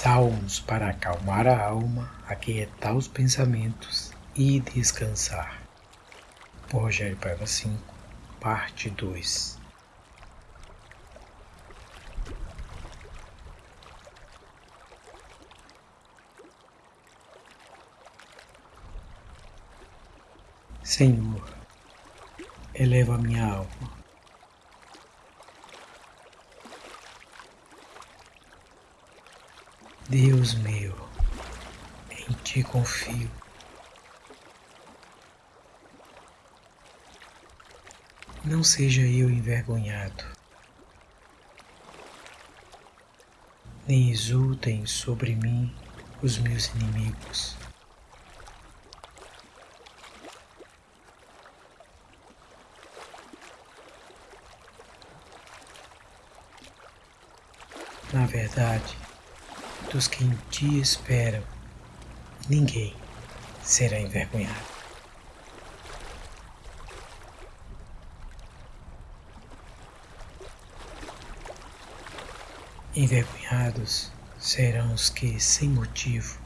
Salmos para acalmar a alma, aquietar os pensamentos e descansar. Por Rogério Paiva 5, parte 2. Senhor, eleva minha alma Deus meu, em ti confio. Não seja eu envergonhado, nem exultem sobre mim os meus inimigos. Na verdade, dos que em ti esperam, ninguém será envergonhado. Envergonhados serão os que, sem motivo,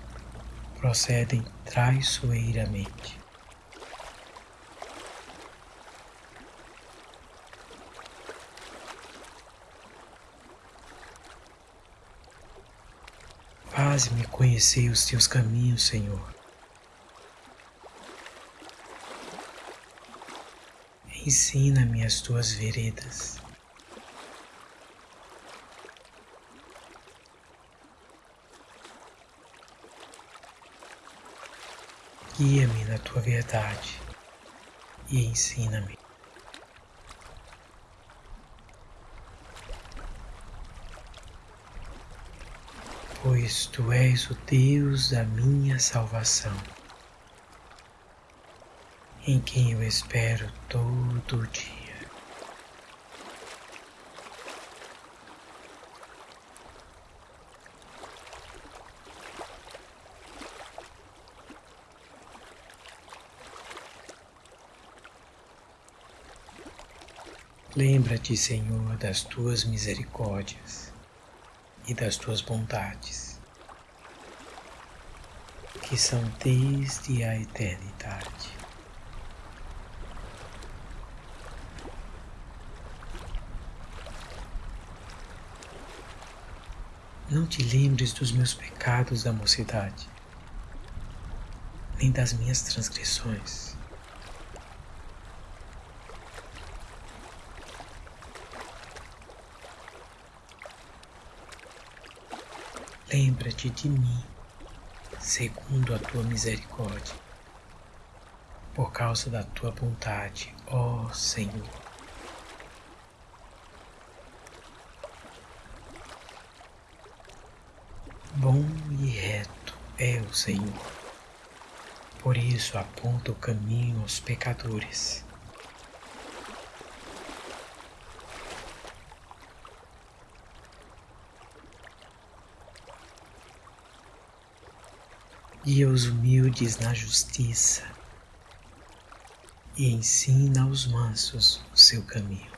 procedem traiçoeiramente. Faze-me conhecer os teus caminhos, Senhor. Ensina-me as tuas veredas. Guia-me na tua verdade e ensina-me. Pois tu és o Deus da minha salvação, em quem eu espero todo o dia. Lembra-te, Senhor, das tuas misericórdias e das tuas bondades, que são desde a eternidade. Não te lembres dos meus pecados da mocidade, nem das minhas transgressões Lembra-te de mim, segundo a tua misericórdia, por causa da tua bondade, ó Senhor. Bom e reto é o Senhor, por isso aponta o caminho aos pecadores guia os humildes na justiça e ensina aos mansos o seu caminho.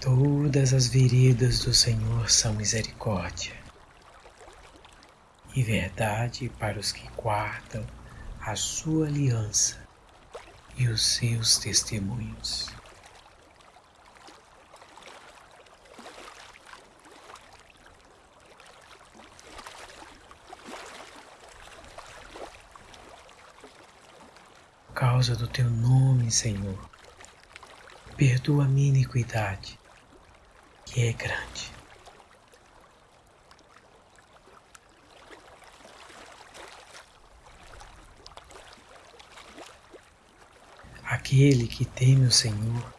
Todas as veredas do Senhor são misericórdia e verdade para os que guardam a sua aliança e os seus testemunhos. Causa do teu nome, Senhor, perdoa a minha iniquidade, que é grande. Aquele que teme o Senhor,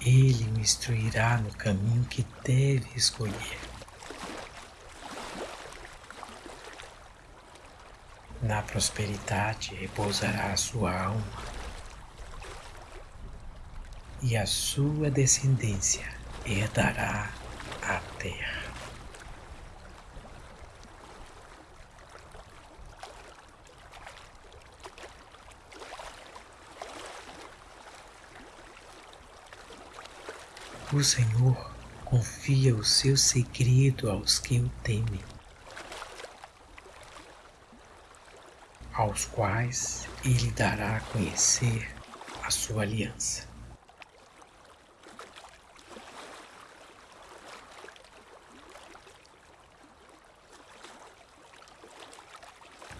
ele o instruirá no caminho que deve escolher. Na prosperidade repousará a sua alma, e a sua descendência herdará a terra. O Senhor confia o seu segredo aos que o temem, aos quais ele dará a conhecer a sua aliança.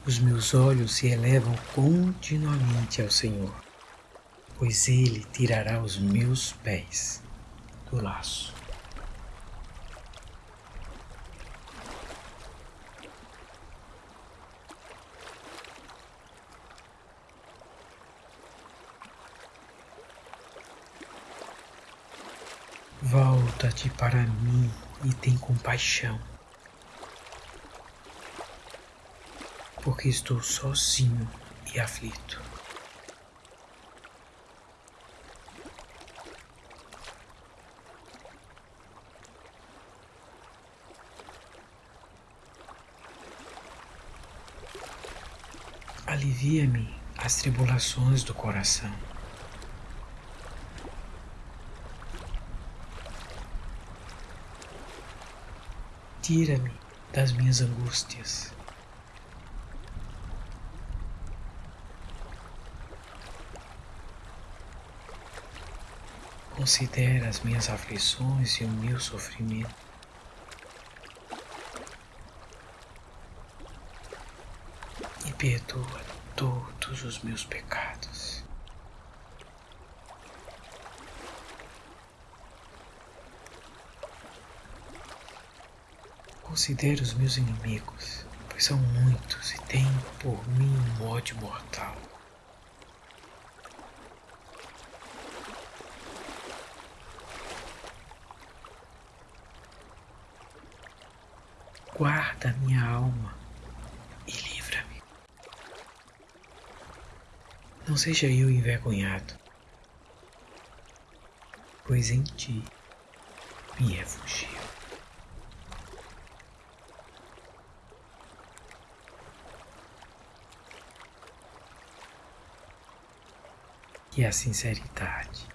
Os meus olhos se elevam continuamente ao Senhor, pois Ele tirará os meus pés do laço. Volta-te para mim e tem compaixão. porque estou sozinho e aflito. Alivia-me as tribulações do coração. Tira-me das minhas angústias. Considera as minhas aflições e o meu sofrimento. E perdoa todos os meus pecados. Considera os meus inimigos, pois são muitos e têm por mim um ódio mortal. guarda minha alma e livra-me. Não seja eu envergonhado, pois em ti me refugio. Que a sinceridade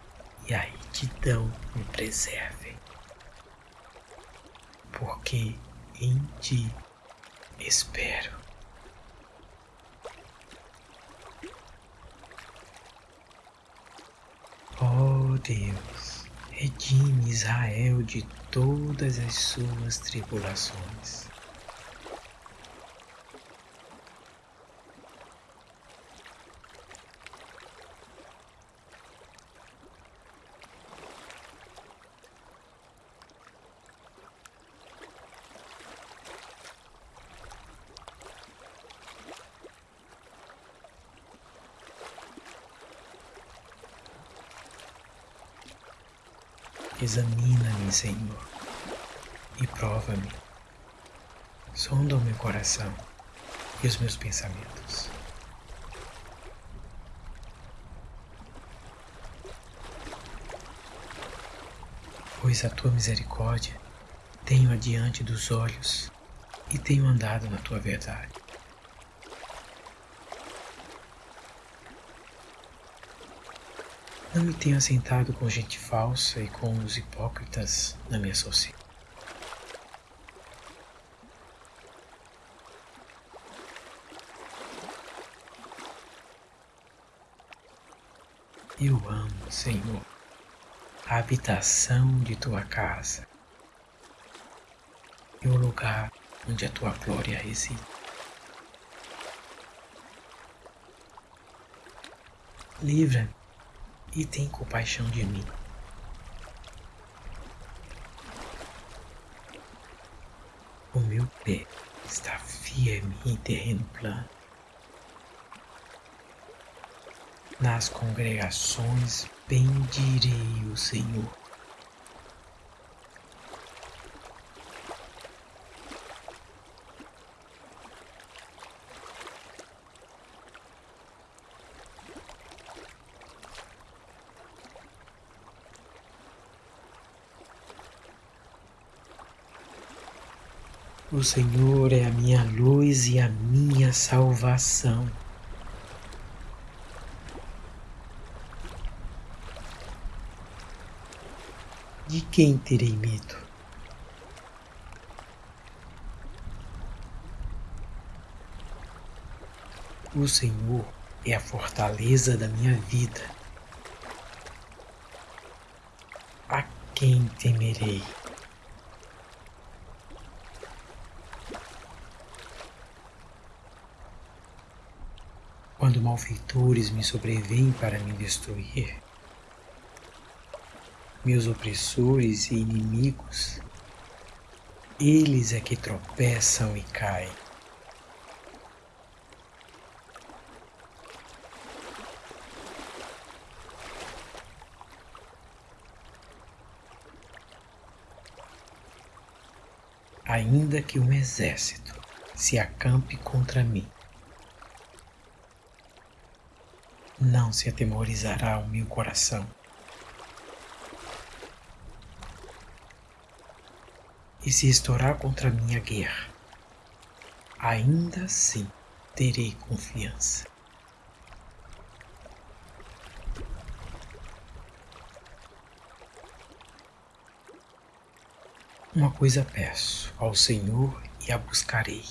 e a retidão me preservem, porque em ti espero. Ó oh Deus, redime Israel de todas as suas tribulações. Examina-me, Senhor, e prova-me. Sonda o meu coração e os meus pensamentos. Pois a tua misericórdia tenho adiante dos olhos e tenho andado na tua verdade. Não me tenho assentado com gente falsa e com os hipócritas na minha sociedade. Eu amo, Senhor, a habitação de tua casa e o lugar onde a tua glória reside. Livra-me e tem compaixão de mim. O meu pé está firme em terreno plano. Nas congregações bendirei o Senhor. O Senhor é a minha luz e a minha salvação. De quem terei medo? O Senhor é a fortaleza da minha vida. A quem temerei? Quando malfeitores me sobrevêm para me destruir, meus opressores e inimigos, eles é que tropeçam e caem. ainda que um exército se acampe contra mim. Não se atemorizará o meu coração. E se estourar contra a guerra, ainda assim terei confiança. Uma coisa peço ao Senhor e a buscarei: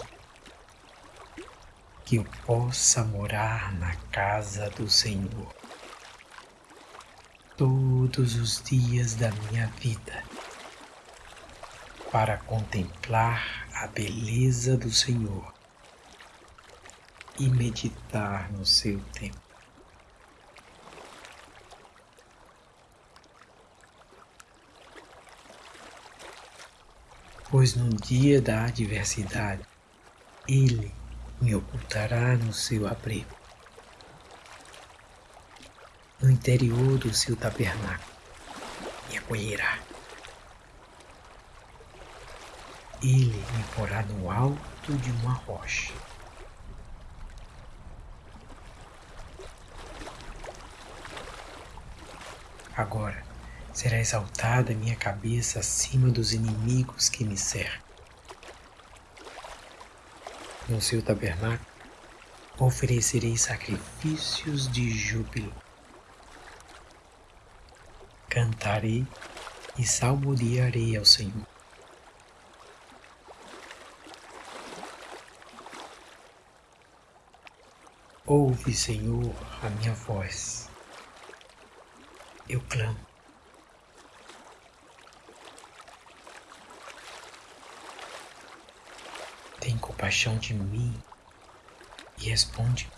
que eu possa morar na casa do Senhor todos os dias da minha vida, para contemplar a beleza do Senhor e meditar no seu templo. pois no dia da adversidade ele me ocultará no seu abrigo, no interior do seu tabernáculo me acolherá. Ele me porá no alto de uma rocha. Agora, será exaltada minha cabeça acima dos inimigos que me cercam. No seu tabernáculo oferecerei sacrifícios de júbilo. Cantarei e salmodiarei ao Senhor. Ouve, Senhor, a minha voz. Eu clamo. tem compaixão de mim e responde.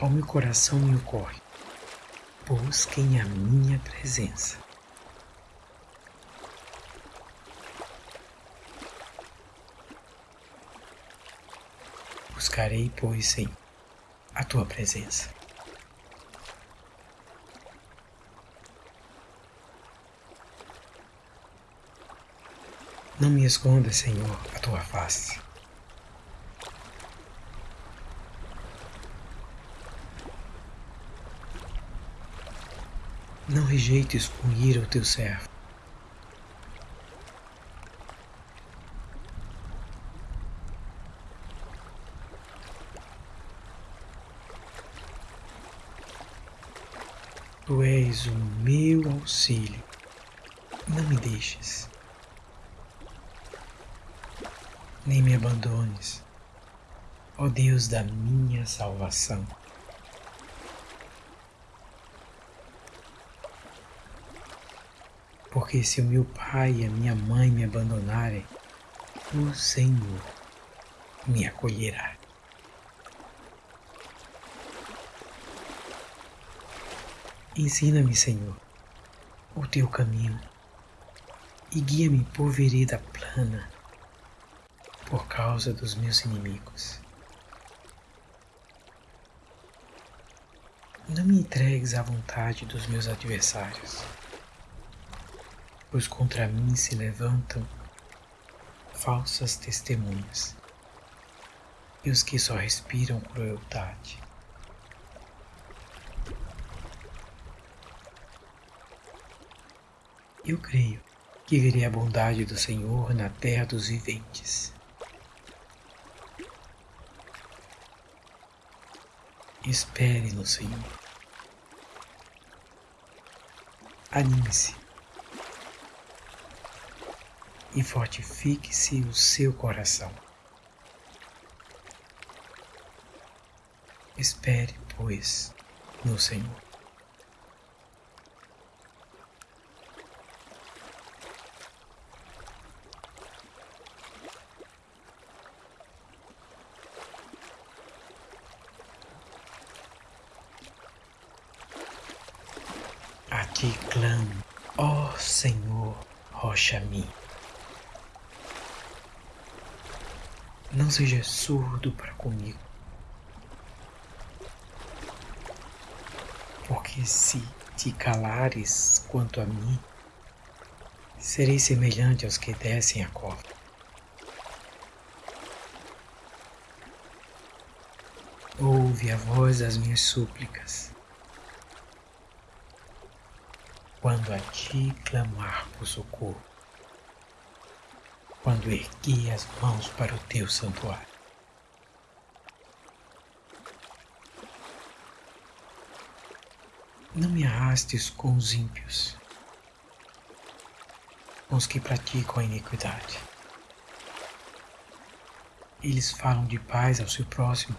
Ao meu coração me ocorre, busquem a minha presença. Buscarei, pois, sim, a tua presença. Não me esconda, Senhor, a tua face. Não rejeites com ira o teu servo. Tu és o meu auxílio. Não me deixes, nem me abandones, ó Deus da minha salvação. Porque se o meu pai e a minha mãe me abandonarem, o Senhor me acolherá. Ensina-me, Senhor, o teu caminho e guia-me por vereda plana por causa dos meus inimigos. Não me entregues à vontade dos meus adversários, pois contra mim se levantam falsas testemunhas e os que só respiram crueldade. Eu creio que verei a bondade do Senhor na terra dos viventes. Espere no Senhor. Anime-se e fortifique-se o seu coração. Espere, pois, no Senhor. Aqui clamo, ó Senhor, rocha minha. Não seja surdo para comigo. Porque se te calares quanto a mim, serei semelhante aos que descem a cova. Ouve a voz das minhas súplicas. Quando a ti clamar por socorro quando ergui as mãos para o teu santuário. Não me arrastes com os ímpios, com os que praticam a iniquidade. Eles falam de paz ao seu próximo,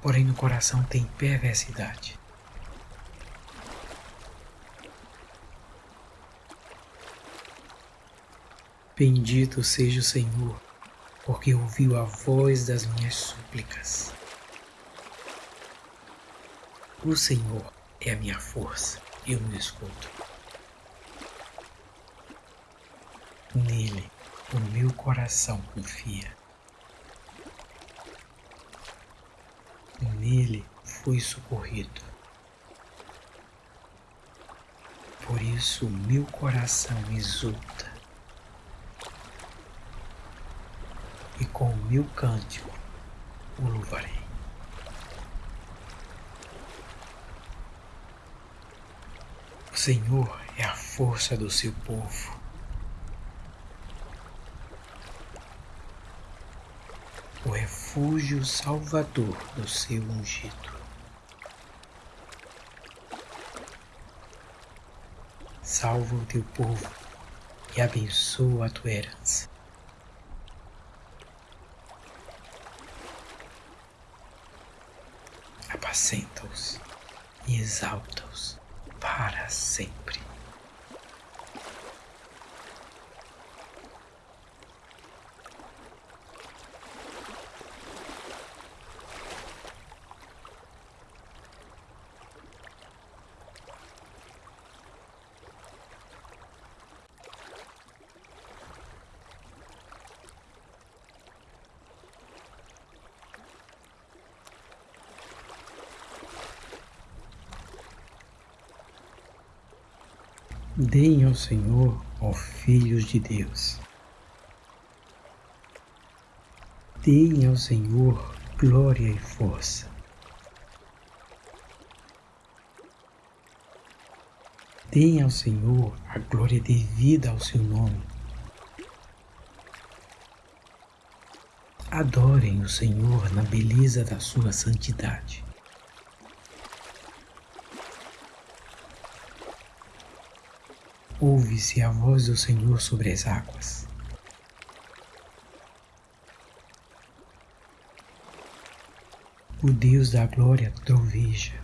porém no coração tem perversidade. Bendito seja o Senhor, porque ouviu a voz das minhas súplicas. O Senhor é a minha força, eu me escuto. Nele o meu coração confia. Nele fui socorrido. Por isso meu coração exulta. E com o meu cântico o louvarei. O Senhor é a força do seu povo. O refúgio salvador do seu ungido. Salva o teu povo e abençoa a tua herança. Apacenta-os e exalta-os para sempre. Deem ao Senhor, ó filhos de Deus. Deem ao Senhor glória e força. Deem ao Senhor a glória devida ao seu nome. Adorem o Senhor na beleza da sua santidade. Ouve-se a voz do Senhor sobre as águas. O Deus da glória troveja.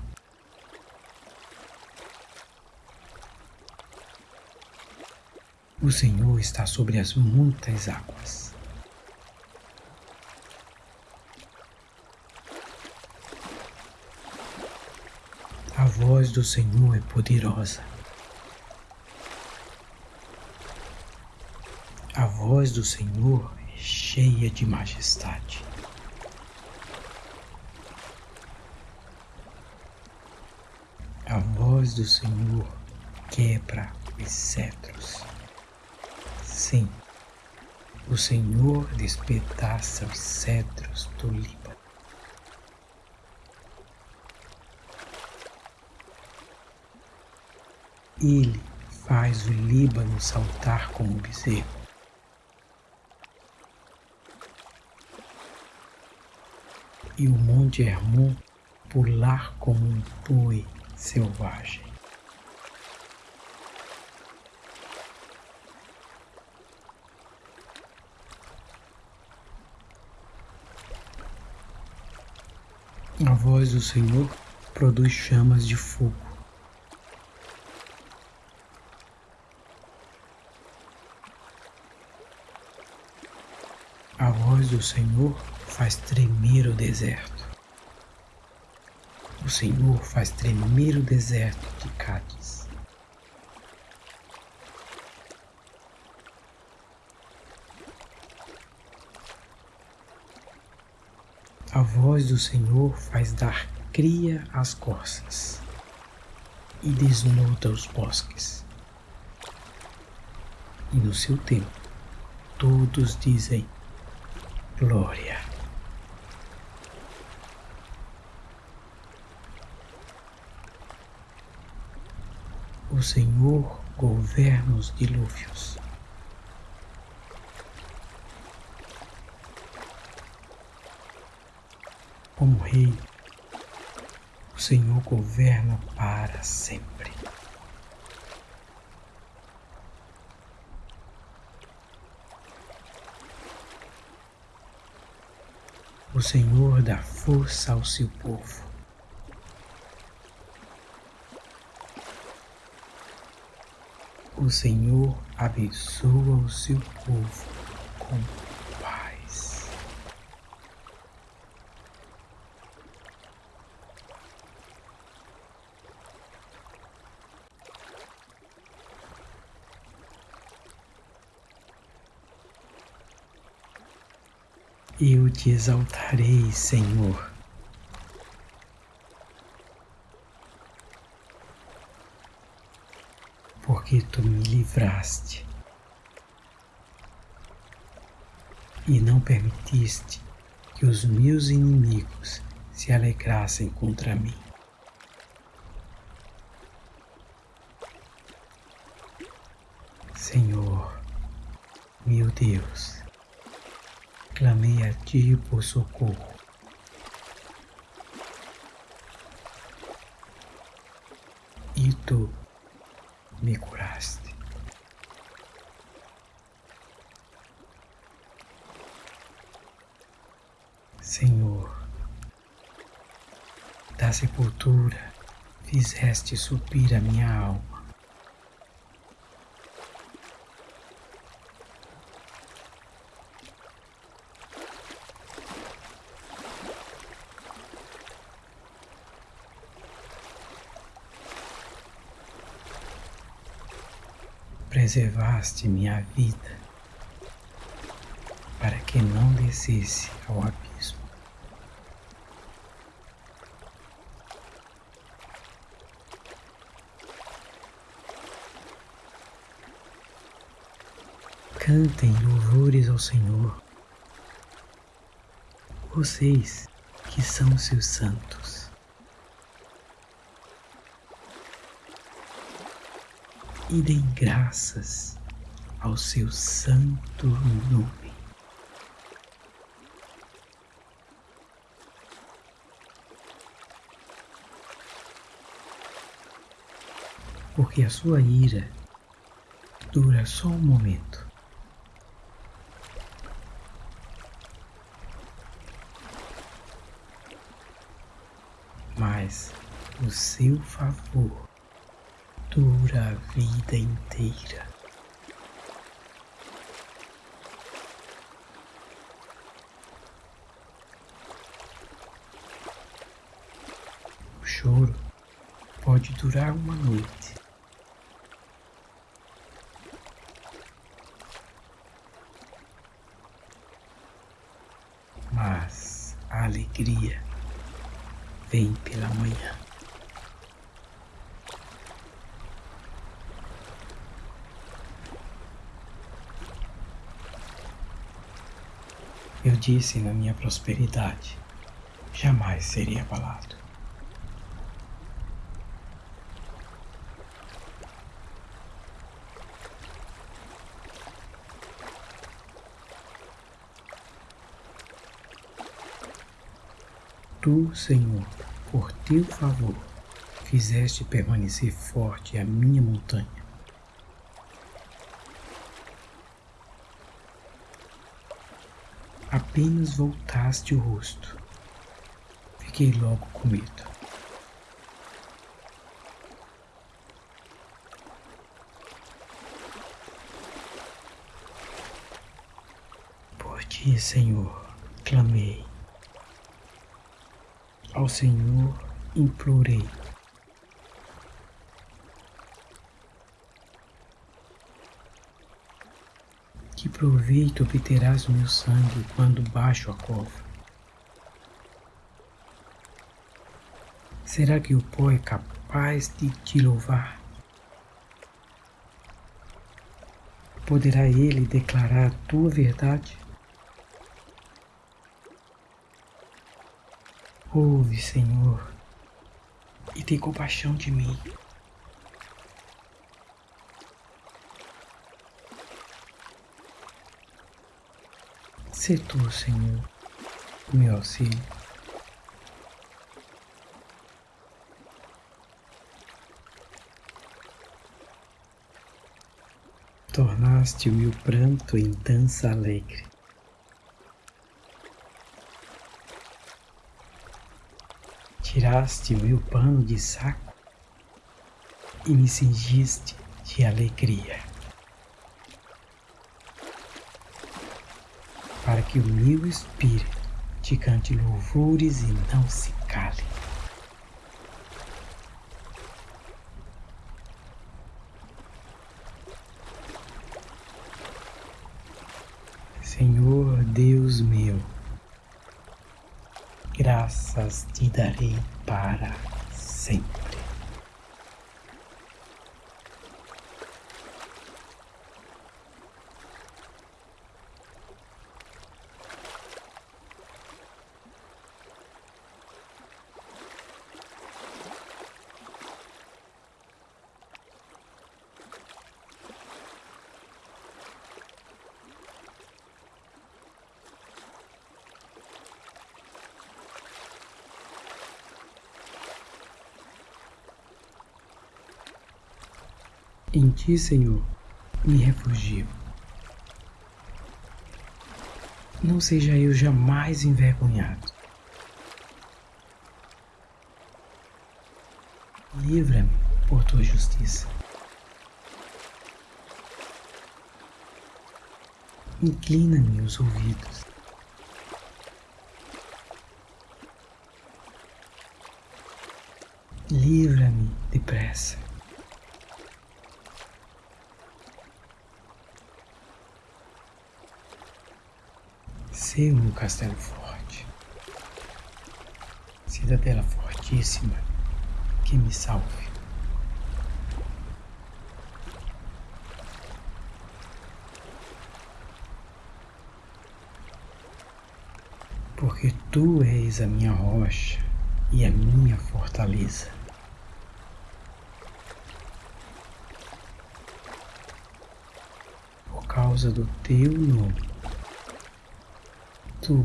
O Senhor está sobre as muitas águas. A voz do Senhor é poderosa. A voz do Senhor é cheia de majestade. A voz do Senhor quebra os cetros. Sim, o Senhor despedaça os cetros do Líbano. Ele faz o Líbano saltar como bezerro. E o Monte Hermon pular como um boi selvagem. A voz do Senhor produz chamas de fogo. A voz do Senhor faz tremer o deserto. O Senhor faz tremer o deserto de Cádiz. A voz do Senhor faz dar cria as corças e desnuda os bosques. E no seu tempo todos dizem glória. O Senhor governa os dilúvios. Como Rei, o Senhor governa para sempre. O Senhor dá força ao seu povo. O Senhor abençoa o seu povo com eu te exaltarei, Senhor. Porque tu me livraste e não permitiste que os meus inimigos se alegrassem contra mim. Senhor, meu Deus, clamei a ti por socorro. E tu me curaste. Senhor, da sepultura fizeste subir a minha alma. preservaste minha vida para que não descesse ao abismo. Cantem louvores ao Senhor, vocês que são seus santos. e deem graças ao seu santo nome. Porque a sua ira dura só um momento. Mas o seu favor dura a vida inteira. O choro pode durar uma noite. Eu disse na minha prosperidade, jamais seria abalado. Tu, Senhor, por teu favor, fizeste permanecer forte a minha montanha. Apenas voltaste o rosto, fiquei logo com medo. Por ti, Senhor, clamei. Ao Senhor implorei. Proveito obterás meu sangue quando baixo a cova? Será que o pó é capaz de te louvar? Poderá ele declarar a tua verdade? Ouve, Senhor, e tem compaixão de mim. Se tu, Senhor, meu auxílio. Tornaste o meu pranto em dança alegre. tiraste o meu pano de saco e me cingiste de alegria. Para que o meu espírito te cante louvores e não se cale. Senhor Deus meu, graças te darei para sempre. Em ti, Senhor, me refugio. Não seja eu jamais envergonhado. Livra-me por tua justiça. Inclina-me os ouvidos. Livra-me depressa. Ser um castelo forte, cidadela fortíssima que me salve. Porque tu és a minha rocha e a minha fortaleza. Por causa do teu nome tu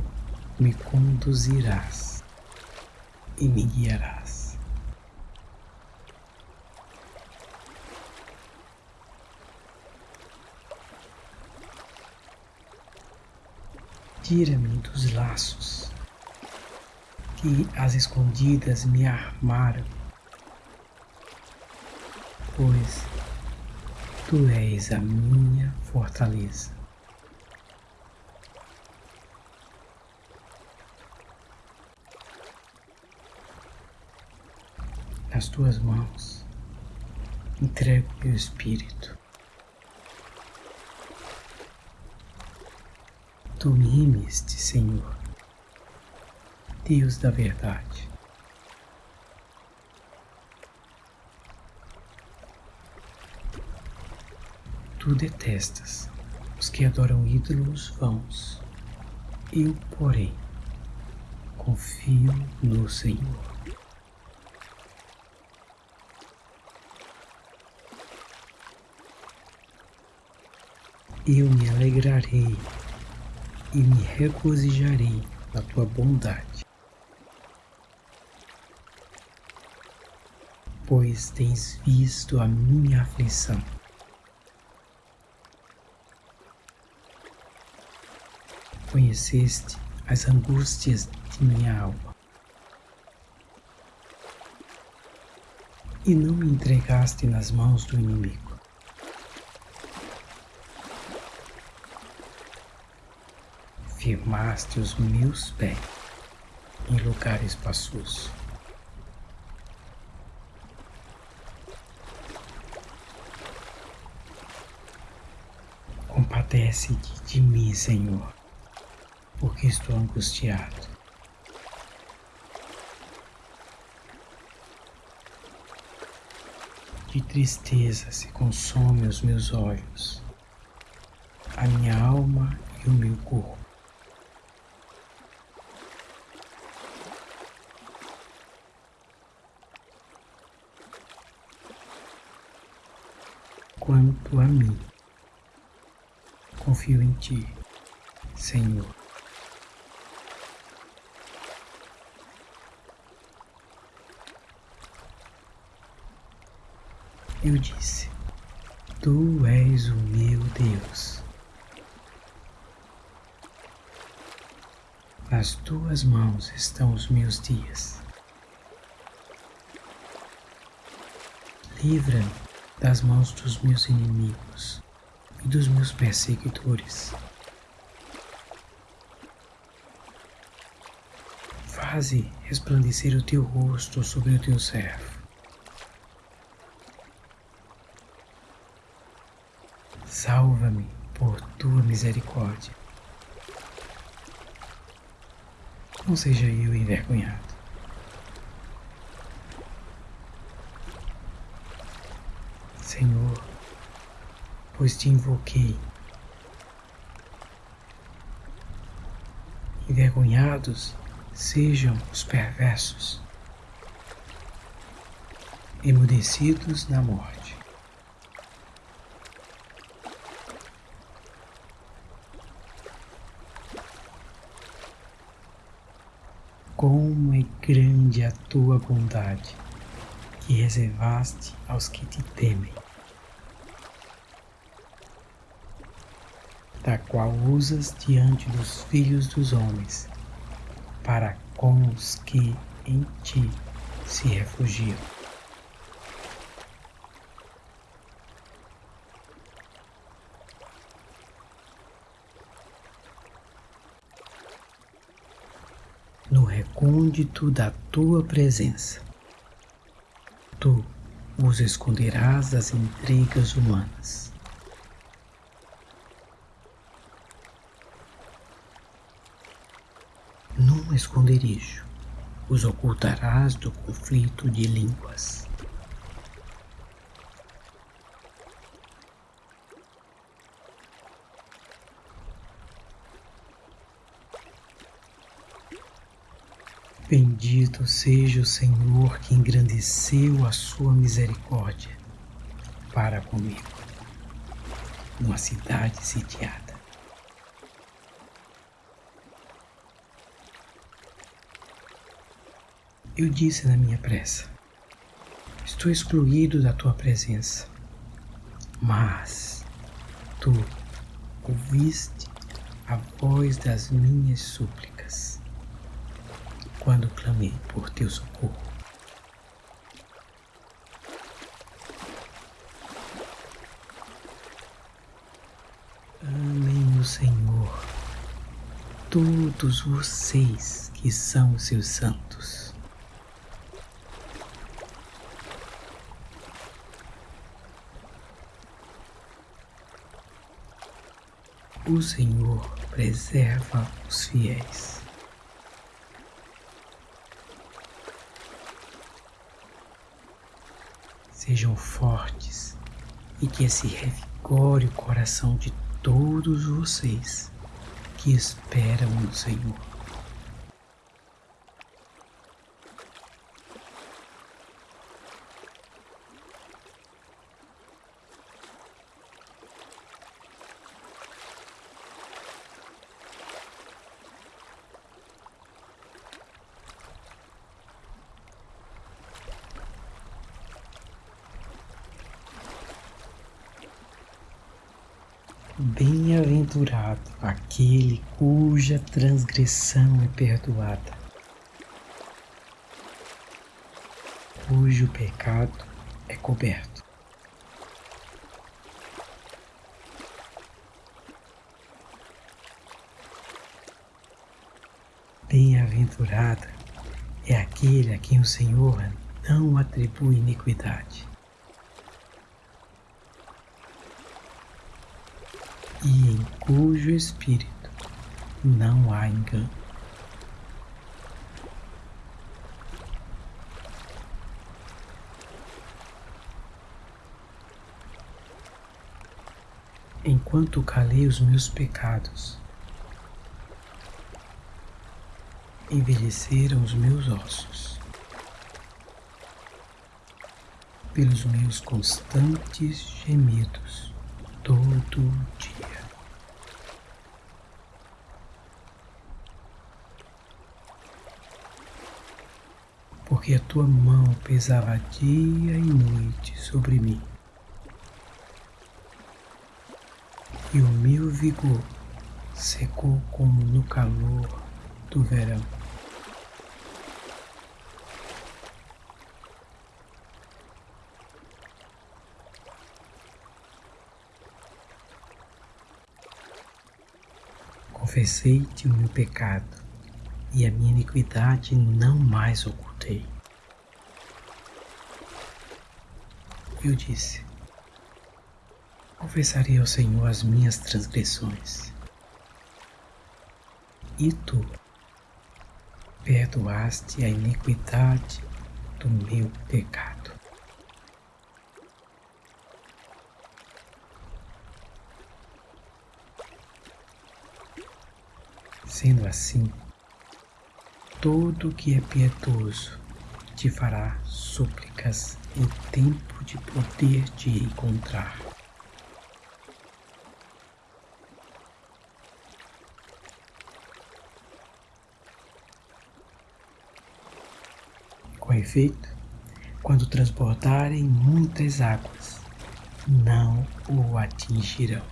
me conduzirás e me guiarás. Tira-me dos laços que as escondidas me armaram, pois tu és a minha fortaleza. nas tuas mãos entrego meu espírito. Tu me remiste, Senhor, Deus da verdade. Tu detestas os que adoram ídolos vãos. Eu, porém, confio no Senhor. Eu me alegrarei e me regozijarei na tua bondade, pois tens visto a minha aflição. Conheceste as angústias de minha alma e não me entregaste nas mãos do inimigo. Firmaste os meus pés em lugar espaçoso. Compadece-te de mim, Senhor, porque estou angustiado. De tristeza se consome os meus olhos, a minha alma e o meu corpo. Quanto a mim, confio em Ti, Senhor. Eu disse: Tu és o meu Deus. Nas tuas mãos estão os meus dias. Livra-me das mãos dos meus inimigos e dos meus perseguidores. Faze resplandecer o teu rosto sobre o teu servo. Salva-me por tua misericórdia. Não seja eu envergonhado. Senhor, pois te invoquei. Envergonhados sejam os perversos, emudecidos na morte. Como é grande a tua bondade que reservaste aos que te temem. Da qual usas diante dos filhos dos homens, para com os que em ti se refugiam. No recôndito da tua presença, tu os esconderás das intrigas humanas esconderijo, os ocultarás do conflito de línguas. Bendito seja o Senhor que engrandeceu a sua misericórdia para comigo, numa cidade sitiada. Eu disse na minha pressa: Estou excluído da tua presença. Mas tu ouviste a voz das minhas súplicas quando clamei por teu socorro. Amém o Senhor, todos vocês que são seus santos. O Senhor preserva os fiéis. Sejam fortes e que se revigore o coração de todos vocês que esperam no Senhor. Bem-aventurado aquele cuja transgressão é perdoada, cujo pecado é coberto. Bem-aventurado é aquele a quem o Senhor não atribui iniquidade. E em cujo espírito não há engano. Enquanto calei os meus pecados, envelheceram os meus ossos pelos meus constantes gemidos todo dia. Porque a tua mão pesava dia e noite sobre mim, e o meu vigor secou como no calor do verão. confessei-te o meu pecado e a minha iniquidade não mais ocultei. Eu disse: Confessarei ao Senhor as minhas transgressões. E tu perdoaste a iniquidade do meu pecado. Sendo assim, todo que é piedoso te fará súplicas em tempo de poder te encontrar. Com efeito, quando transbordarem muitas águas, não o atingirão.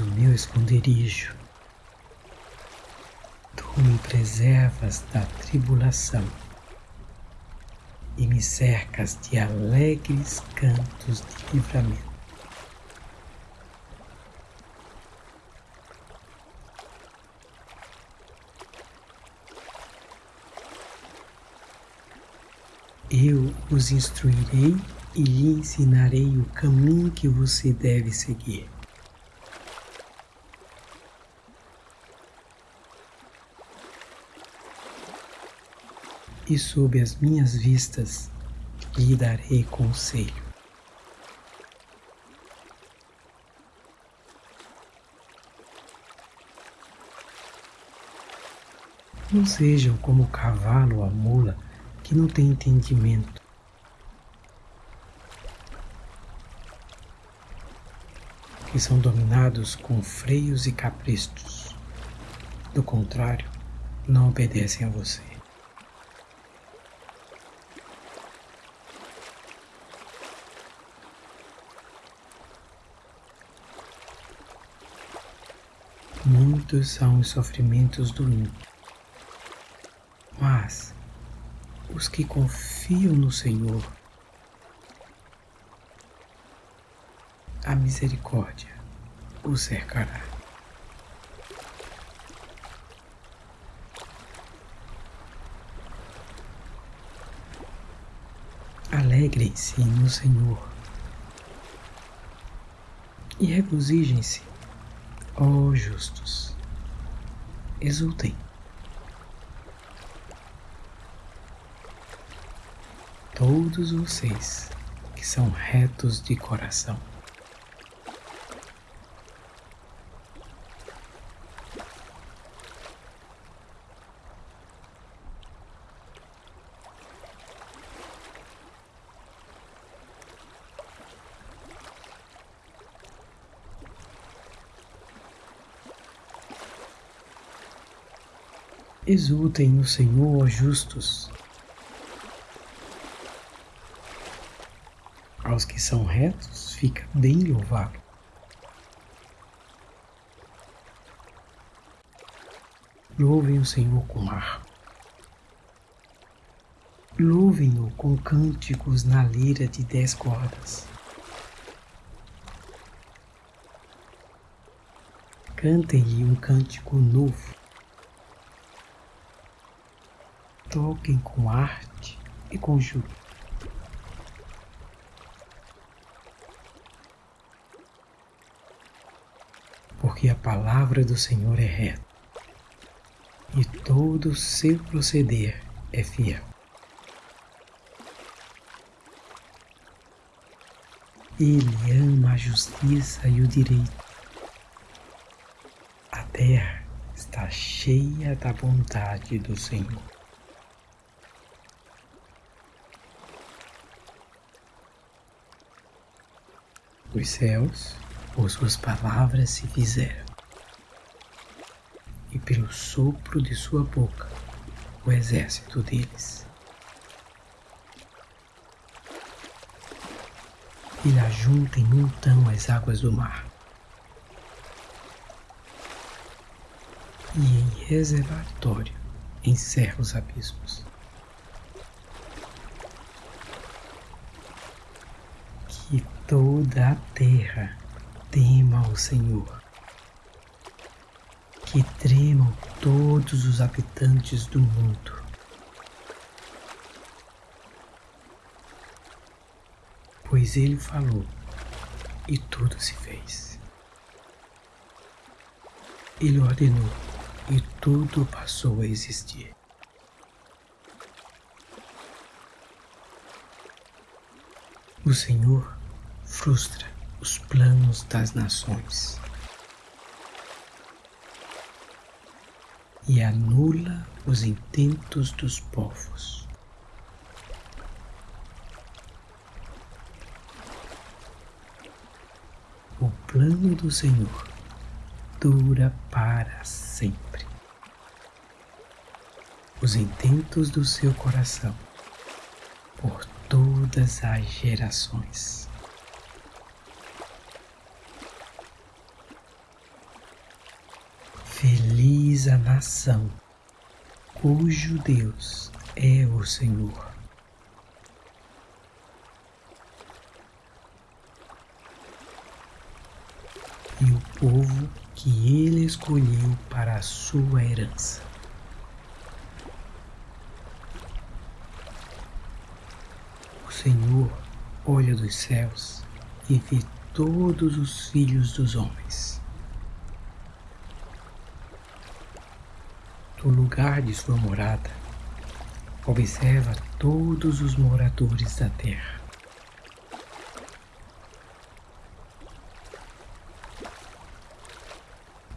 O meu esconderijo. Tu me preservas da tribulação e me cercas de alegres cantos de livramento. Eu os instruirei e lhe ensinarei o caminho que você deve seguir. E sob as minhas vistas lhe darei conselho. Não sejam como o cavalo ou a mula que não tem entendimento. Que são dominados com freios e caprichos. Do contrário, não obedecem a você. Muitos são os sofrimentos do ímpio, mas os que confiam no Senhor, a misericórdia os cercará. Alegrem-se no Senhor e regozijem-se Ó justos, exultem. Todos vocês que são retos de coração. Exultem no Senhor os justos. Aos que são retos, fica bem louvado. Louvem o Senhor com ar. Louvem-no com cânticos na lira de dez cordas. Cantem-lhe um cântico novo. Toquem com arte e júbilo. Porque a palavra do Senhor é reta e todo o seu proceder é fiel. Ele ama a justiça e o direito. A terra está cheia da bondade do Senhor. Os céus, por suas palavras, se fizeram e pelo sopro de sua boca o exército deles. Ele ajunta em montão as águas do mar e em reservatório encerra os abismos. Que toda a terra tema o Senhor que tremam todos os habitantes do mundo. Pois ele falou e tudo se fez. Ele ordenou e tudo passou a existir. O Senhor frustra os planos das nações. e anula os intentos dos povos. O plano do Senhor dura para sempre. Os intentos do seu coração por todas as gerações. Feliz a nação cujo Deus é o Senhor. E o povo que ele escolheu para a sua herança. O Senhor olha dos céus e vê todos os filhos dos homens do lugar de sua morada, observa todos os moradores da terra.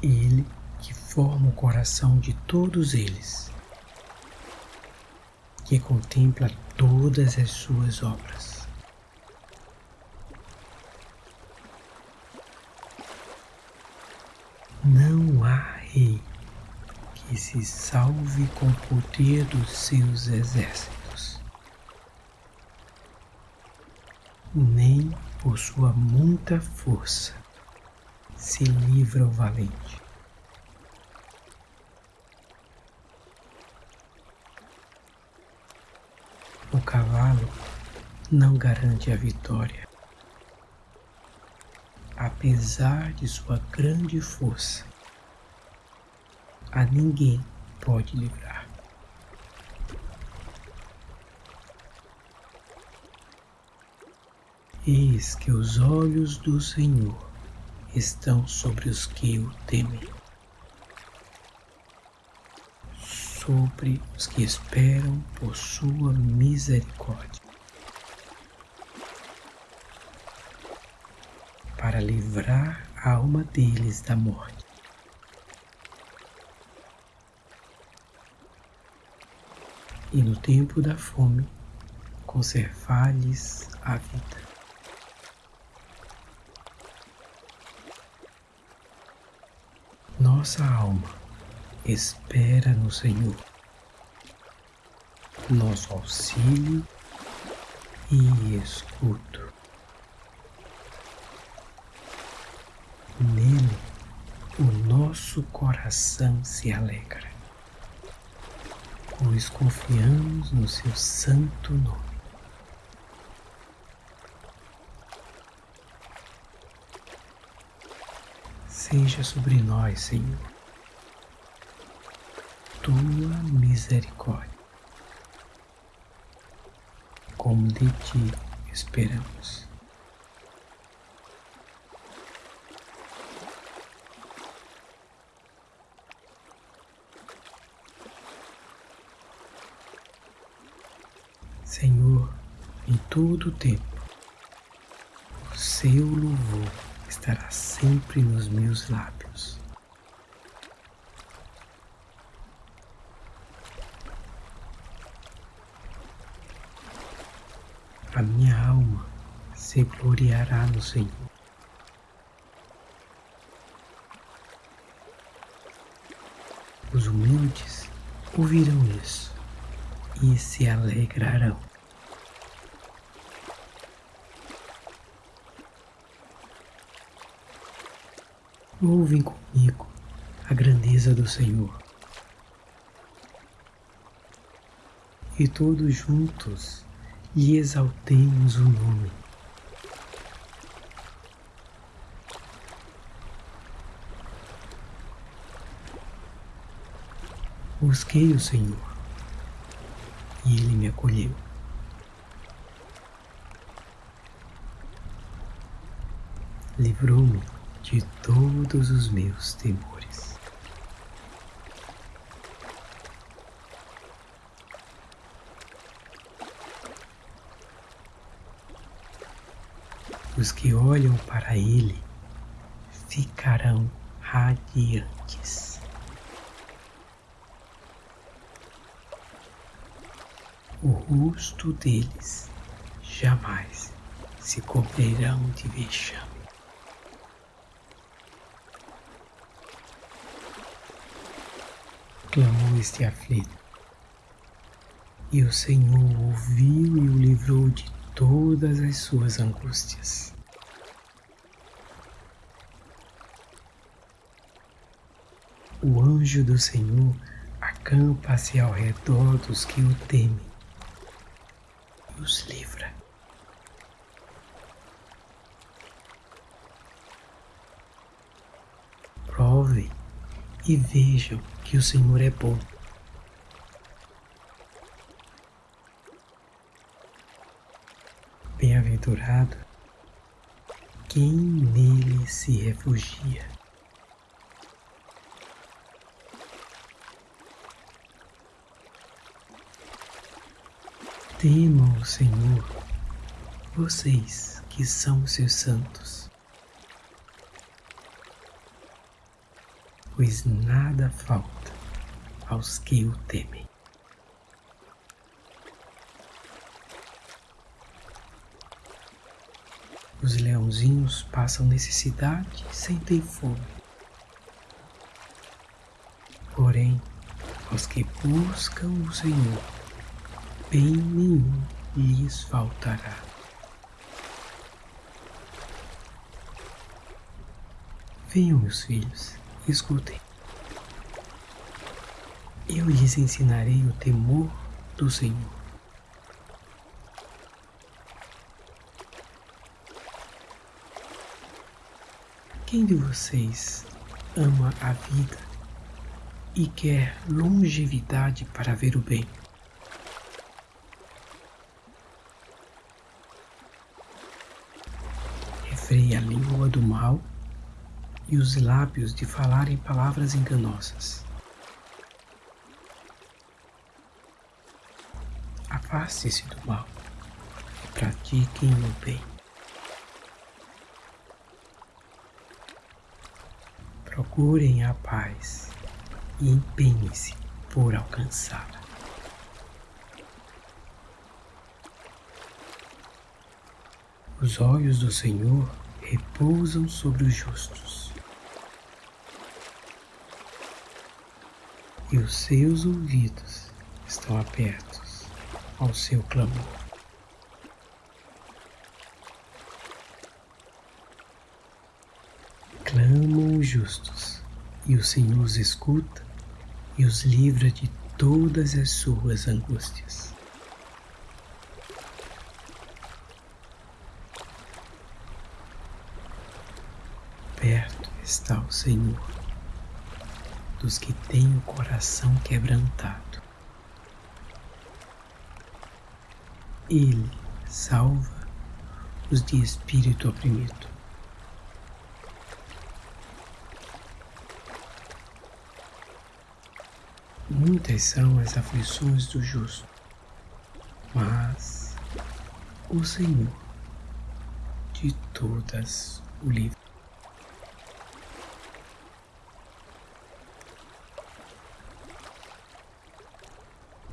Ele que forma o coração de todos eles, que contempla todas as suas obras. Não há rei se salve com o poder dos seus exércitos, nem por sua muita força se livra o valente. O cavalo não garante a vitória, apesar de sua grande força a ninguém pode livrar. Eis que os olhos do Senhor estão sobre os que o temem, sobre os que esperam por sua misericórdia, para livrar a alma deles da morte e no tempo da fome conservar-lhes a vida. Nossa alma espera no Senhor, nosso auxílio e escudo. Nele o nosso coração se alegra, pois confiamos no seu santo nome. Seja sobre nós, Senhor, tua misericórdia, como de ti esperamos. Senhor, em todo o tempo, o seu louvor estará sempre nos meus lábios. A minha alma se gloriará no Senhor. Os humildes ouvirão isso e se alegrarão. Ouvem comigo a grandeza do Senhor. E todos juntos lhe exaltemos o nome. Busquei o Senhor e ele me acolheu. Livrou-me de todos os meus temores. Os que olham para Ele ficarão radiantes. o rosto deles jamais se cobrirão de vexame. Clamou este aflito, e o Senhor ouviu e o livrou de todas as suas angústias. O anjo do Senhor acampa-se ao redor dos que o temem nos livra. Provem e vejam que o Senhor é bom. Bem-aventurado quem nele se refugia. Temam o Senhor, vocês que são seus santos, pois nada falta aos que o temem. Os leãozinhos passam necessidade sem ter fome. Porém, aos que buscam o Senhor, bem nenhum lhes faltará. Venham, meus filhos, escutem. Eu lhes ensinarei o temor do Senhor. Quem de vocês ama a vida e quer longevidade para ver o bem? freia a língua do mal e os lábios de falarem palavras enganosas. Afaste-se do mal e pratiquem o bem. Procurem a paz e empenhem-se por alcançá-la. Os olhos do Senhor repousam sobre os justos, e os seus ouvidos estão abertos ao seu clamor. Clamam os justos, e o Senhor os escuta e os livra de todas as suas angústias. Perto está o Senhor dos que têm o coração quebrantado. Ele salva os de espírito oprimido. Muitas são as aflições do justo, mas o Senhor de todas o livra.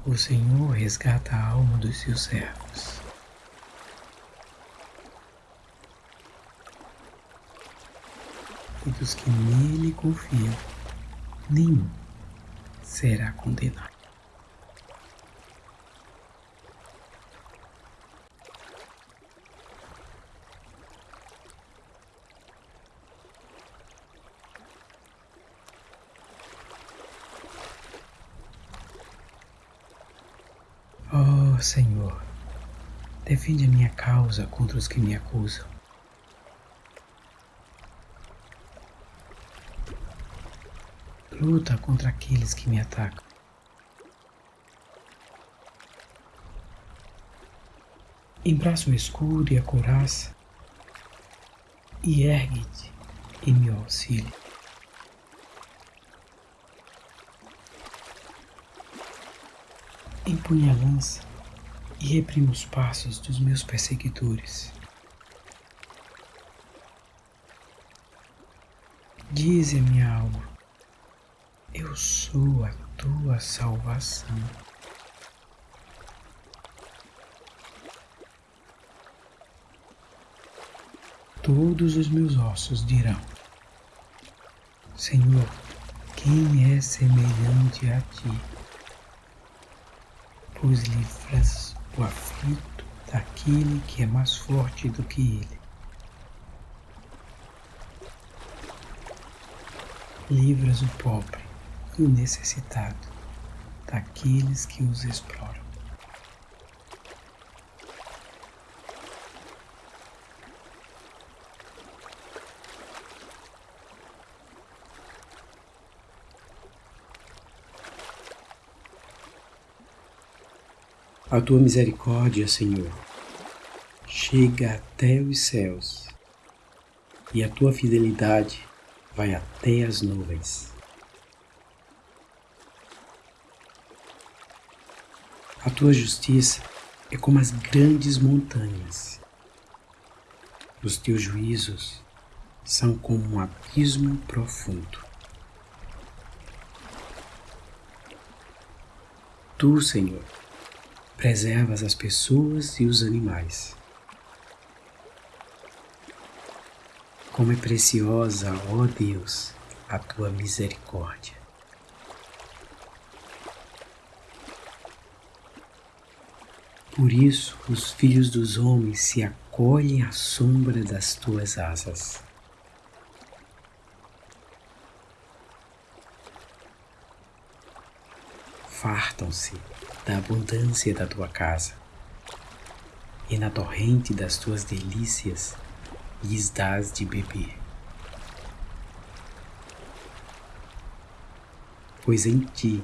O Senhor resgata a alma dos seus servos. E dos que nele confiam, nenhum será condenado. Oh Senhor, defende a minha causa contra os que me acusam. Luta contra aqueles que me atacam. Embraça o escudo e a couraça e ergue-te em meu auxílio. empunhe a lança e reprima os passos dos meus perseguidores. Dize minha alma, eu sou a tua salvação. Todos os meus ossos dirão, Senhor, quem é semelhante a ti? pois livras o aflito daquele que é mais forte do que ele. Livras o pobre e o necessitado daqueles que os exploram. A tua misericórdia, Senhor, chega até os céus e a tua fidelidade vai até as nuvens. A tua justiça é como as grandes montanhas. Os teus juízos são como um abismo profundo. Tu, Senhor, preservas as pessoas e os animais. Como é preciosa, ó Deus, a tua misericórdia. Por isso os filhos dos homens se acolhem à sombra das tuas asas. Fartam-se da abundância da tua casa, e na torrente das tuas delícias lhes dás de beber. Pois em ti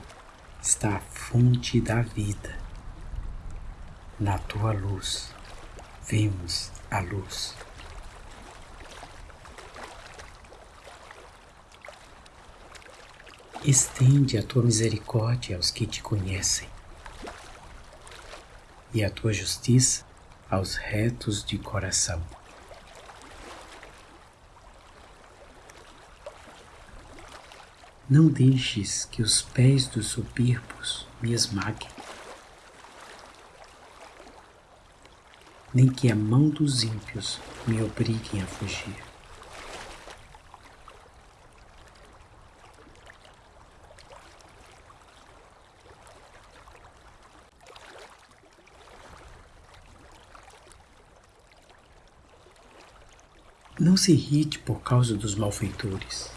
está a fonte da vida. Na tua luz vemos a luz. Estende a tua misericórdia aos que te conhecem e a tua justiça aos retos de coração. Não deixes que os pés dos soberbos me esmaguem, nem que a mão dos ímpios me obriguem a fugir. Não se irrite por causa dos malfeitores,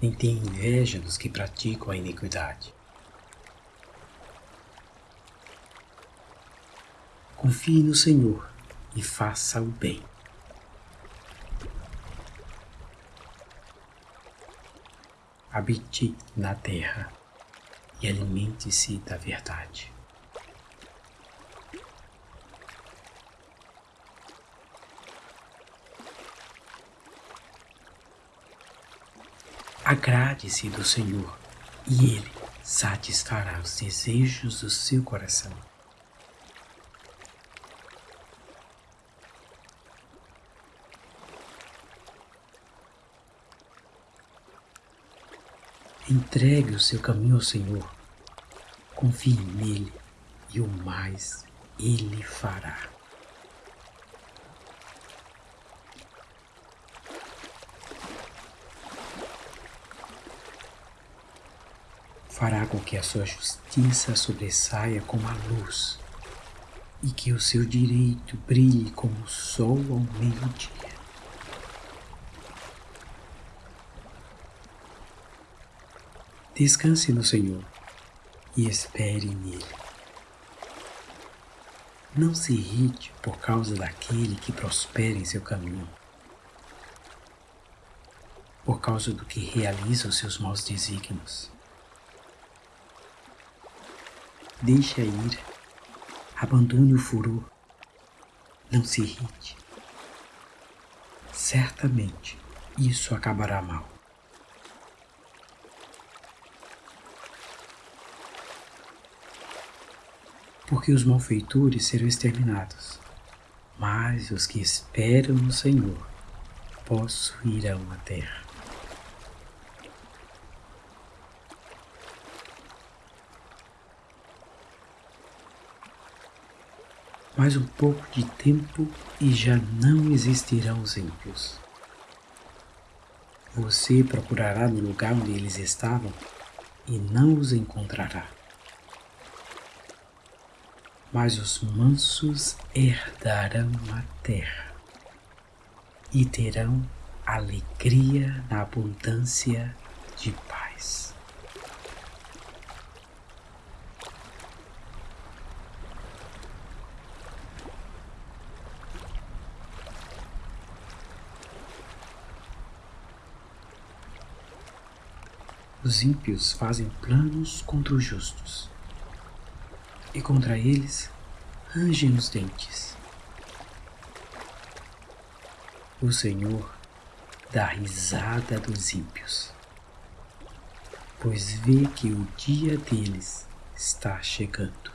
nem tenha inveja dos que praticam a iniquidade. Confie no Senhor e faça o bem. Habite na terra e alimente-se da verdade. Agrade-se do Senhor e Ele satisfará os desejos do seu coração. Entregue o seu caminho ao Senhor, confie nele e o mais Ele fará. Fará com que a sua justiça sobressaia como a luz e que o seu direito brilhe como o sol ao meio-dia. Descanse no Senhor e espere nele. Não se irrite por causa daquele que prospera em seu caminho, por causa do que realiza os seus maus desígnios. Deixe a ira. Abandone o furor. Não se irrite. Certamente isso acabará mal. Porque os malfeitores serão exterminados, mas os que esperam no Senhor possuirão a terra. Mais um pouco de tempo e já não existirão os ímpios. Você procurará no lugar onde eles estavam e não os encontrará. Mas os mansos herdarão a terra e terão alegria na abundância de paz. Os ímpios fazem planos contra os justos, e contra eles rangem os dentes. O Senhor dá risada dos ímpios, pois vê que o dia deles está chegando.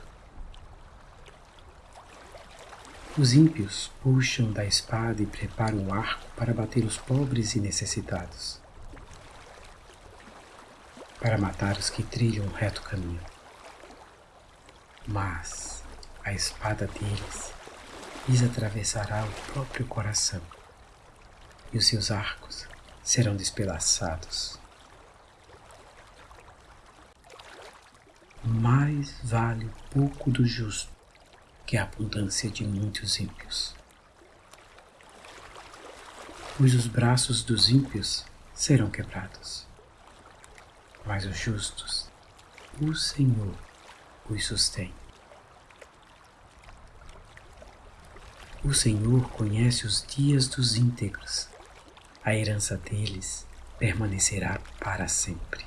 Os ímpios puxam da espada e preparam o arco para bater os pobres e necessitados para matar os que trilham um reto caminho. Mas a espada deles lhes atravessará o próprio coração, e os seus arcos serão despedaçados. Mais vale o pouco do justo que a abundância de muitos ímpios. Pois os braços dos ímpios serão quebrados mas os justos, o Senhor os sustém. O Senhor conhece os dias dos íntegros, a herança deles permanecerá para sempre.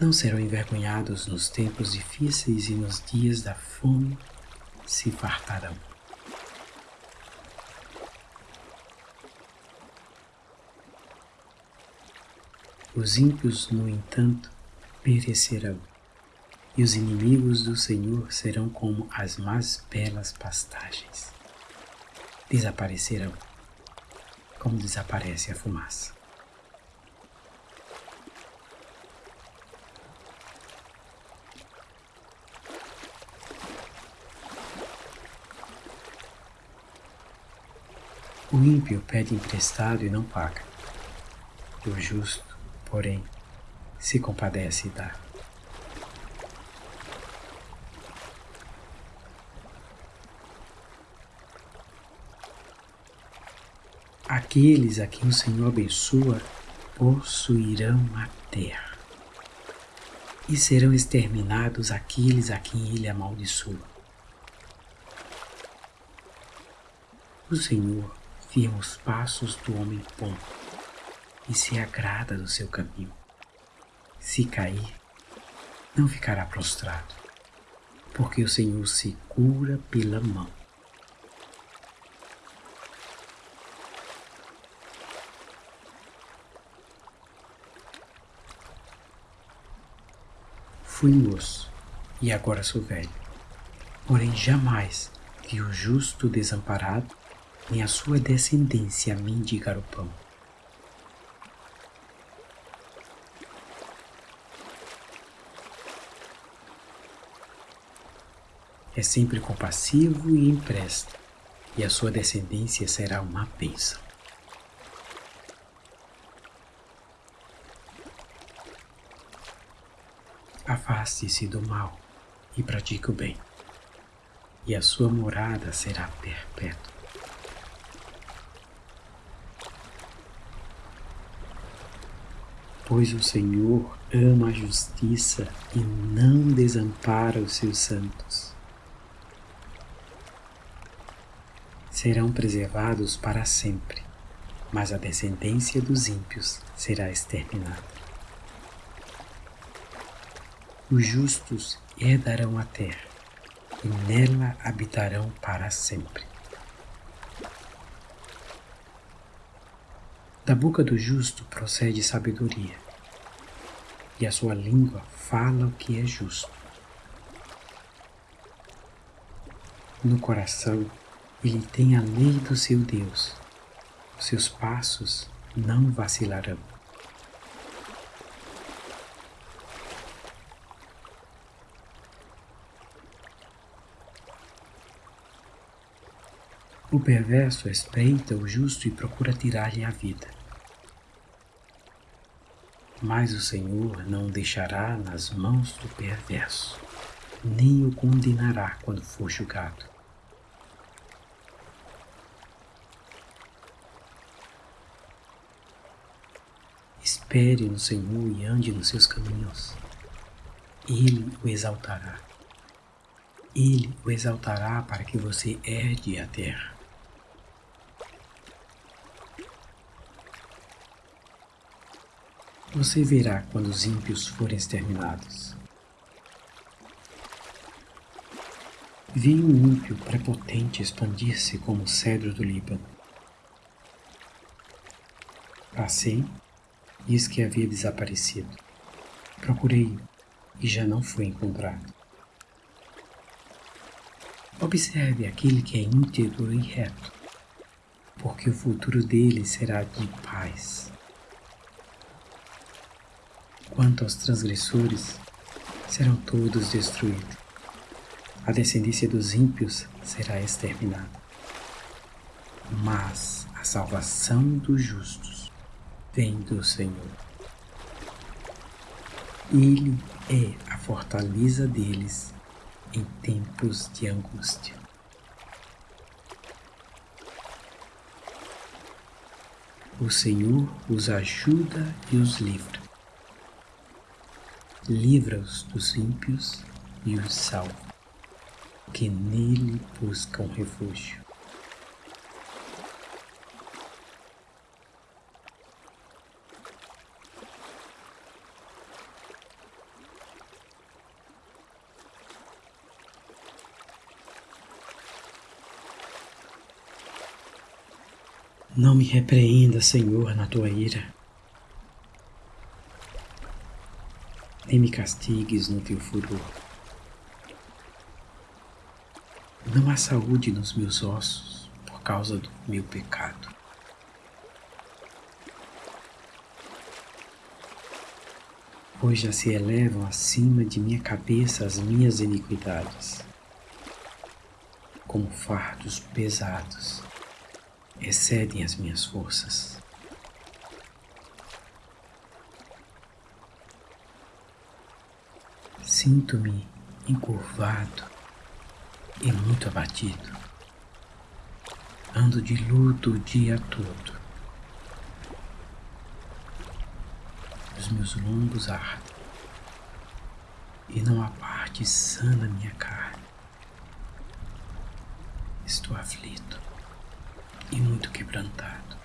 Não serão envergonhados nos tempos difíceis e nos dias da fome se fartarão. Os ímpios, no entanto, perecerão, e os inimigos do Senhor serão como as mais belas pastagens. Desaparecerão, como desaparece a fumaça. O ímpio pede emprestado e não paga. O justo porém, se compadece e dá. Aqueles a quem o Senhor abençoa possuirão a terra, e serão exterminados aqueles a quem ele amaldiçoa. O Senhor firma os passos do homem ponto e se agrada do seu caminho. Se cair, não ficará prostrado, porque o Senhor segura pela mão. Fui moço e agora sou velho, porém jamais vi o justo desamparado, nem a sua descendência mendigar o pão. É sempre compassivo e empresta, e a sua descendência será uma bênção. Afaste-se do mal e pratique o bem, e a sua morada será perpétua. Pois o Senhor ama a justiça e não desampara os seus santos. Serão preservados para sempre, mas a descendência dos ímpios será exterminada. Os justos herdarão a terra e nela habitarão para sempre. Da boca do justo procede sabedoria, e a sua língua fala o que é justo. No coração ele tem a lei do seu Deus, os seus passos não vacilarão. O perverso espreita o justo e procura tirar-lhe a vida. Mas o Senhor não o deixará nas mãos do perverso, nem o condenará quando for julgado. Espere no Senhor e ande nos seus caminhos. Ele o exaltará. Ele o exaltará para que você herde a terra. Você verá quando os ímpios forem exterminados. Vi um ímpio prepotente expandir-se como o cedro do Líbano. Passei e eis que havia desaparecido. Procurei-o e já não foi encontrado. Observe aquele que é íntegro e reto, porque o futuro dele será de paz. Quanto aos transgressores, serão todos destruídos. A descendência dos ímpios será exterminada. Mas a salvação dos justos vem do Senhor. Ele é a fortaleza deles em tempos de angústia. O Senhor os ajuda e os livra livra-os dos ímpios e os salva, que nele buscam refúgio. Não me repreenda, Senhor, na tua ira nem me castigues no teu furor. Não há saúde nos meus ossos por causa do meu pecado. Pois já se elevam acima de minha cabeça as minhas iniquidades, como fardos pesados, excedem as minhas forças. Sinto-me encurvado e muito abatido. Ando de luto o dia todo. Os meus lombos ardem e não há parte sã da minha carne. Estou aflito e muito quebrantado.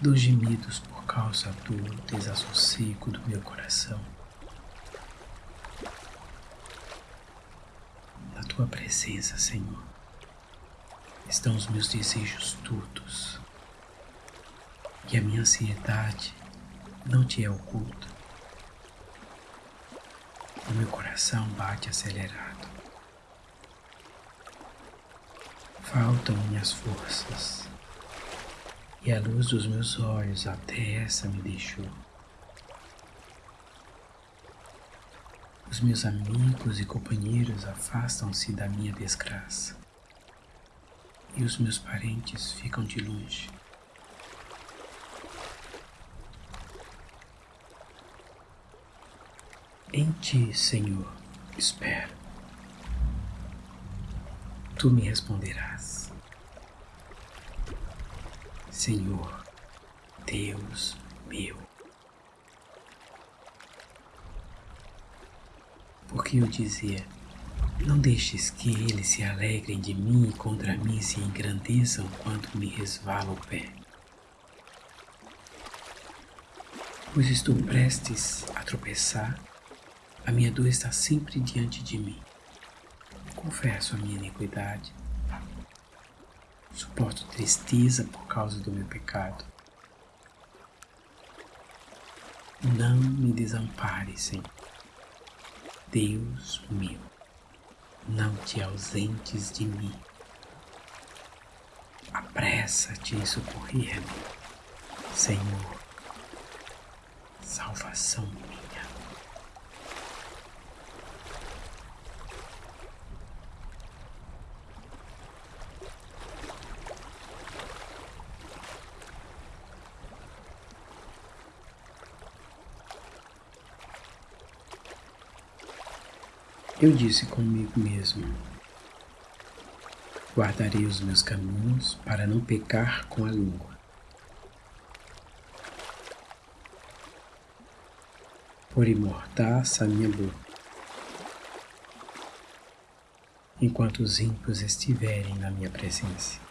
Dou gemidos por causa do desassossego do meu coração. Na tua presença, Senhor, estão os meus desejos todos e a minha ansiedade não te é oculta. O meu coração bate acelerado. Faltam minhas forças e a luz dos meus olhos até essa me deixou. Os meus amigos e companheiros afastam-se da minha desgraça e os meus parentes ficam de longe. Em ti, Senhor, espero. Tu me responderás. Senhor, Deus meu. Porque eu dizia, não deixes que eles se alegrem de mim e contra mim se engrandeçam quando me resvala o pé. Pois estou prestes a tropeçar, a minha dor está sempre diante de mim. Confesso a minha iniquidade Suporto tristeza por causa do meu pecado. Não me desampare, Senhor. Deus meu, não te ausentes de mim. Apressa-te em socorrer-me, Senhor. Salvação minha. Eu disse comigo mesmo: Guardarei os meus caminhos para não pecar com a língua. Por imortaça a minha boca, enquanto os ímpios estiverem na minha presença.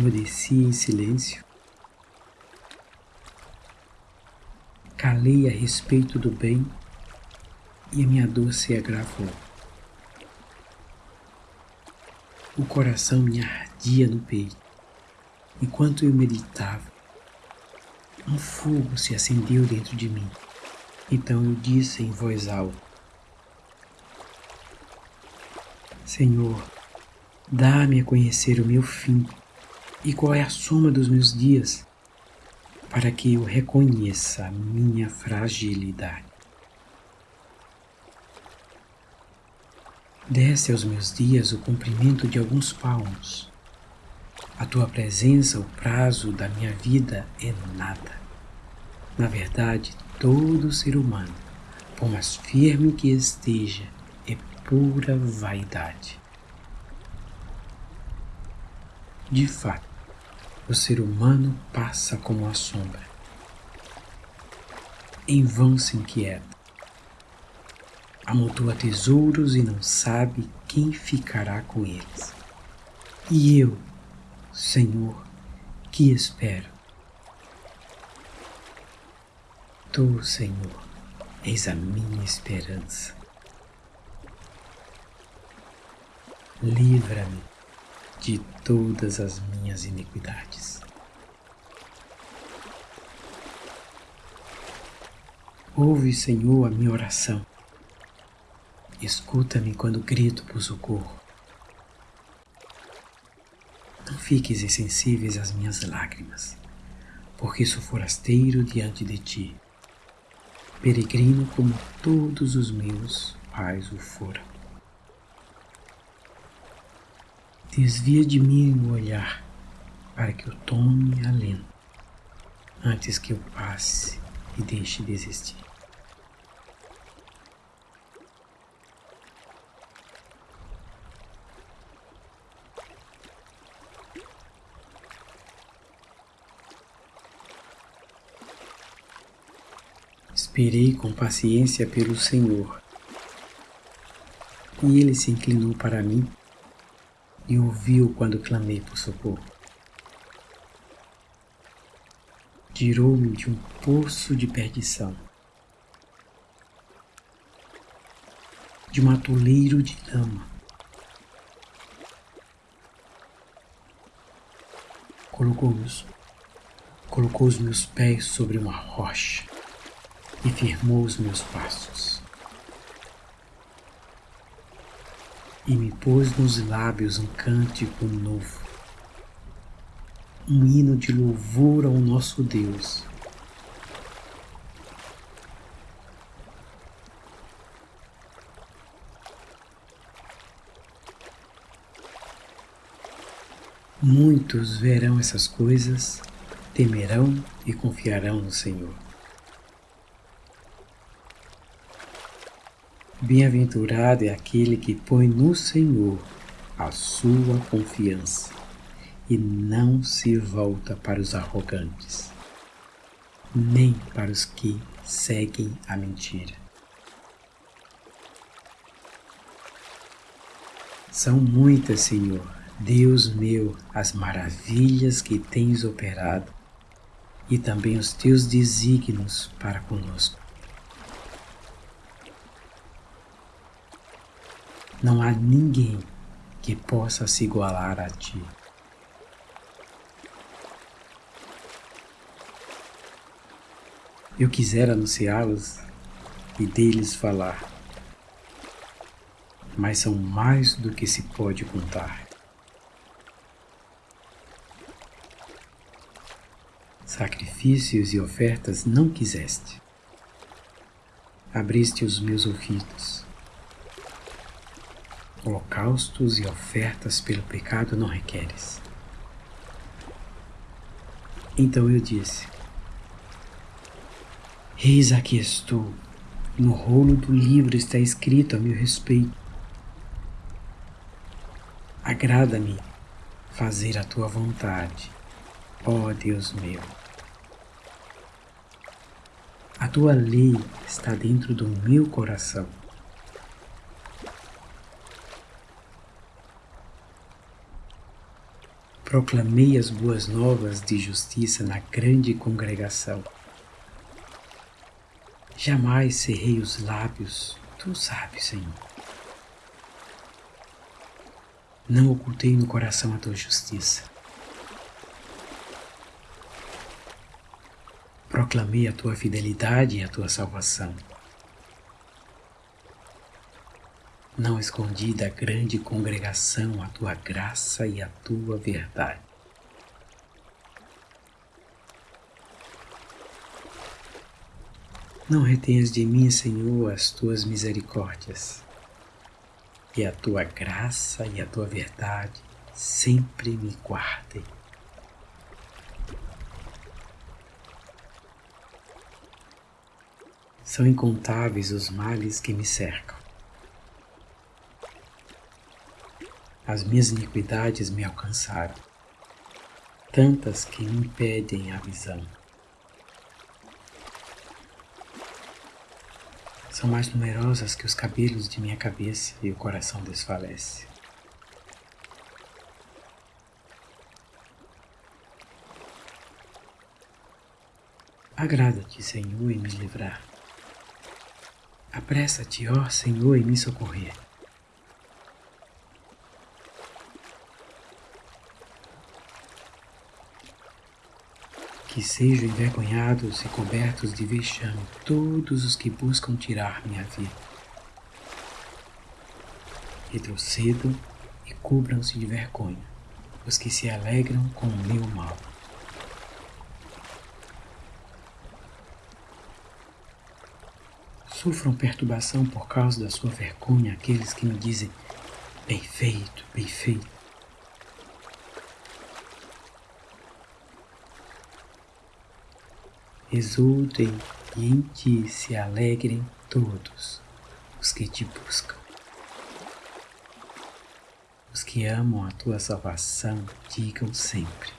Emudeci em silêncio. Calei a respeito do bem e a minha dor se agravou. O coração me ardia no peito. Enquanto eu meditava, um fogo se acendeu dentro de mim. Então eu disse em voz alta: Senhor, dá-me a conhecer o meu fim e qual é a soma dos meus dias para que eu reconheça a minha fragilidade. Desce aos meus dias o cumprimento de alguns palmos. A tua presença, o prazo da minha vida é nada. Na verdade, todo ser humano, por mais firme que esteja, é pura vaidade. De fato, o ser humano passa como a sombra. Em vão se inquieta. Amontoa tesouros e não sabe quem ficará com eles. E eu, Senhor, que espero? Tu, Senhor, és a minha esperança. Livra-me de todas as minhas iniquidades. Ouve, Senhor, a minha oração. Escuta-me quando grito por socorro. Não fiques insensíveis às minhas lágrimas, porque sou forasteiro diante de ti, peregrino como todos os meus pais o foram. Desvia de mim o olhar, para que eu tome alento, antes que eu passe e deixe de existir. Esperei com paciência pelo Senhor, e ele se inclinou para mim e ouviu quando clamei por socorro. Tirou-me de um poço de perdição, de um atoleiro de lama. Colocou, meus, colocou os meus pés sobre uma rocha e firmou os meus passos. E me pôs nos lábios um cântico novo, um hino de louvor ao nosso Deus. Muitos verão essas coisas, temerão e confiarão no Senhor. Bem-aventurado é aquele que põe no Senhor a sua confiança e não se volta para os arrogantes, nem para os que seguem a mentira. São muitas, Senhor, Deus meu, as maravilhas que tens operado e também os teus desígnios para conosco. Não há ninguém que possa se igualar a ti. Eu quisera anunciá-los e deles falar, mas são mais do que se pode contar. Sacrifícios e ofertas não quiseste. Abriste os meus ouvidos holocaustos e ofertas pelo pecado não requeres. Então eu disse: Eis aqui estou, no rolo do livro está escrito a meu respeito. Agrada-me fazer a tua vontade, ó Deus meu. A tua lei está dentro do meu coração. Proclamei as boas novas de justiça na grande congregação. Jamais cerrei os lábios, tu sabes, Senhor. Não ocultei no coração a tua justiça. Proclamei a tua fidelidade e a tua salvação. Não escondi da grande congregação a tua graça e a tua verdade. Não retenhas de mim, Senhor, as tuas misericórdias, e a tua graça e a tua verdade sempre me guardem. São incontáveis os males que me cercam. As minhas iniquidades me alcançaram, tantas que me impedem a visão. São mais numerosas que os cabelos de minha cabeça e o coração desfalece. Agrada-te, Senhor, em me livrar. Apressa-te, ó Senhor, em me socorrer. Que sejam envergonhados e cobertos de vexame todos os que buscam tirar minha vida. Retrocedam e cubram-se de vergonha os que se alegram com o meu mal. Sofram perturbação por causa da sua vergonha aqueles que me dizem: bem feito, bem feito. exultem e em ti se alegrem todos os que te buscam. Os que amam a tua salvação digam sempre: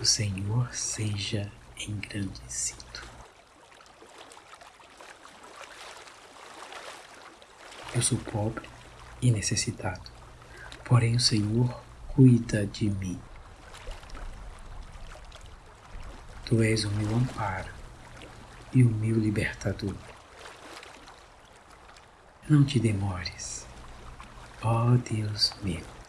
O Senhor seja engrandecido. Eu sou pobre e necessitado, porém o Senhor cuida de mim. Tu és o meu amparo e o meu libertador. Não te demores, ó Deus meu.